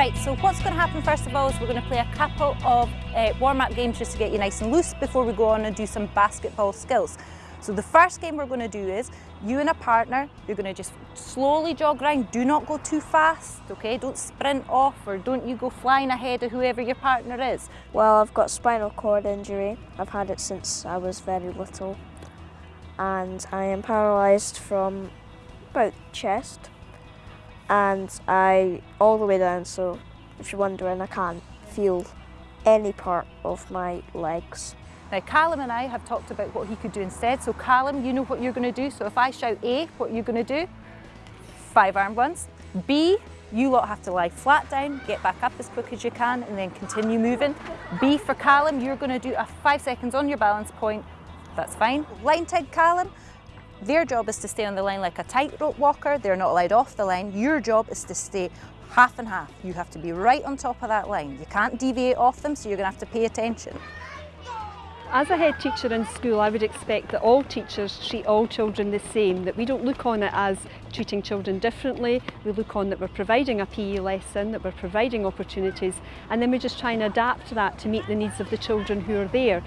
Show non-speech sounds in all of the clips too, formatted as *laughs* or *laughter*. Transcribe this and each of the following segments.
Right, so what's going to happen first of all is we're going to play a couple of uh, warm-up games just to get you nice and loose before we go on and do some basketball skills. So the first game we're going to do is you and a partner, you're going to just slowly jog around. Do not go too fast, okay? Don't sprint off or don't you go flying ahead of whoever your partner is. Well, I've got spinal cord injury. I've had it since I was very little. And I am paralysed from about chest and I all the way down so if you're wondering I can't feel any part of my legs. Now Callum and I have talked about what he could do instead. So Callum you know what you're going to do. So if I shout A what you're going to do? Five arm ones. B you lot have to lie flat down get back up as quick as you can and then continue moving. B for Callum you're going to do a five seconds on your balance point. That's fine. Line tag Callum their job is to stay on the line like a tightrope walker. They're not allowed off the line. Your job is to stay half and half. You have to be right on top of that line. You can't deviate off them, so you're going to have to pay attention. As a head teacher in school, I would expect that all teachers treat all children the same, that we don't look on it as treating children differently, we look on that we're providing a PE lesson, that we're providing opportunities, and then we just try and adapt that to meet the needs of the children who are there.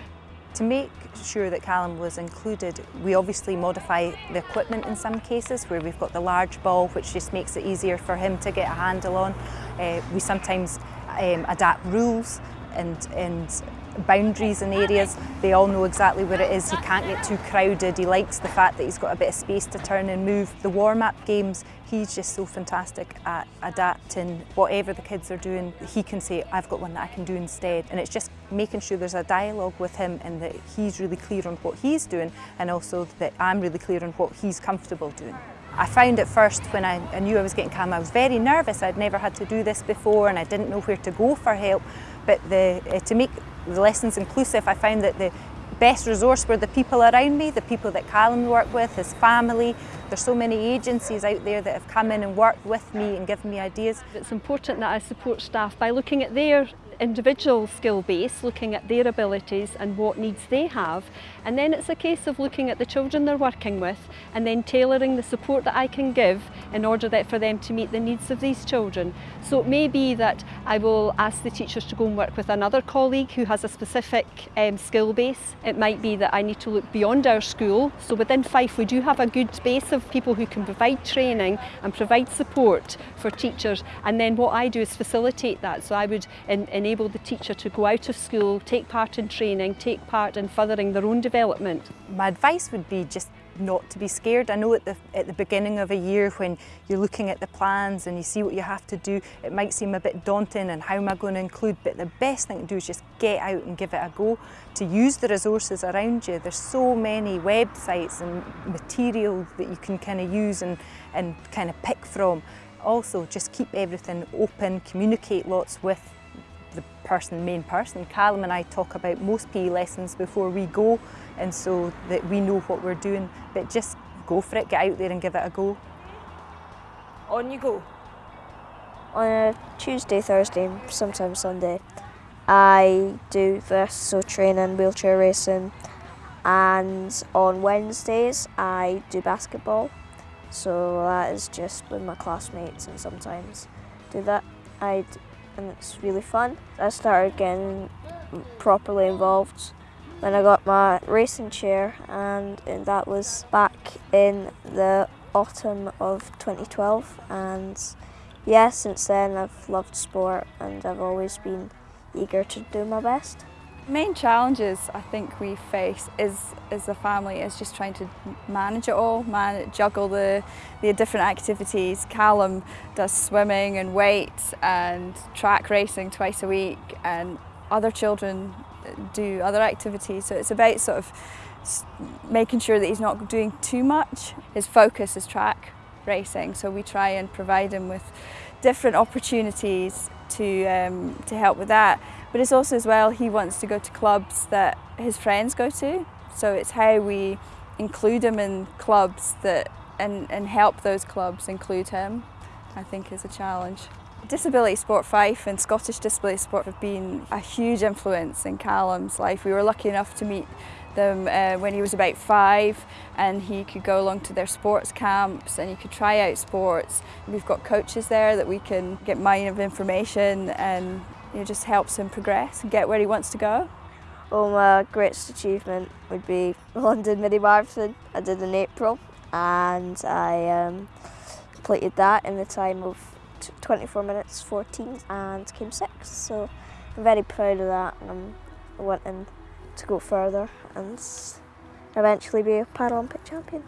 To make sure that Callum was included, we obviously modify the equipment in some cases where we've got the large ball which just makes it easier for him to get a handle on. Uh, we sometimes um, adapt rules and, and boundaries and areas. They all know exactly where it is. He can't get too crowded. He likes the fact that he's got a bit of space to turn and move. The warm-up games, he's just so fantastic at adapting whatever the kids are doing. He can say, I've got one that I can do instead. And it's just making sure there's a dialogue with him and that he's really clear on what he's doing and also that I'm really clear on what he's comfortable doing. I found at first when I, knew I was getting Callum, I was very nervous. I'd never had to do this before and I didn't know where to go for help. But the, uh, to make the lessons inclusive, I found that the best resource were the people around me, the people that Callum worked with, his family. There's so many agencies out there that have come in and worked with me and given me ideas. It's important that I support staff by looking at their individual skill base, looking at their abilities and what needs they have. And then it's a case of looking at the children they're working with and then tailoring the support that I can give in order that for them to meet the needs of these children. So it may be that I will ask the teachers to go and work with another colleague who has a specific um, skill base. It might be that I need to look beyond our school. So within Fife we do have a good base of people who can provide training and provide support for teachers and then what I do is facilitate that. So I would in, enable enable the teacher to go out of school, take part in training, take part in furthering their own development. My advice would be just not to be scared. I know at the, at the beginning of a year when you're looking at the plans and you see what you have to do, it might seem a bit daunting and how am I going to include, but the best thing to do is just get out and give it a go, to use the resources around you. There's so many websites and material that you can kind of use and, and kind of pick from. Also, just keep everything open, communicate lots with the person, main person. Callum and I talk about most PE lessons before we go and so that we know what we're doing. But just go for it, get out there and give it a go. On you go. On a Tuesday, Thursday, sometimes Sunday, I do this, so training, wheelchair racing, and on Wednesdays I do basketball. So that is just with my classmates and sometimes do that. I and it's really fun. I started getting properly involved when I got my racing chair and that was back in the autumn of 2012 and yeah, since then I've loved sport and I've always been eager to do my best. Main challenges I think we face is as a family is just trying to manage it all, man, juggle the, the different activities. Callum does swimming and weights and track racing twice a week and other children do other activities so it's about sort of making sure that he's not doing too much. His focus is track racing so we try and provide him with different opportunities to, um, to help with that. But it's also as well, he wants to go to clubs that his friends go to. So it's how we include him in clubs that and, and help those clubs include him, I think is a challenge. Disability Sport Fife and Scottish Disability Sport have been a huge influence in Callum's life. We were lucky enough to meet them uh, when he was about five and he could go along to their sports camps and he could try out sports. We've got coaches there that we can get mine of information and it just helps him progress and get where he wants to go. Well, my greatest achievement would be *laughs* London Mini Marathon. I did in April and I um, completed that in the time of 24 minutes 14 and came sixth. So I'm very proud of that and I'm wanting to go further and eventually be a Paralympic champion.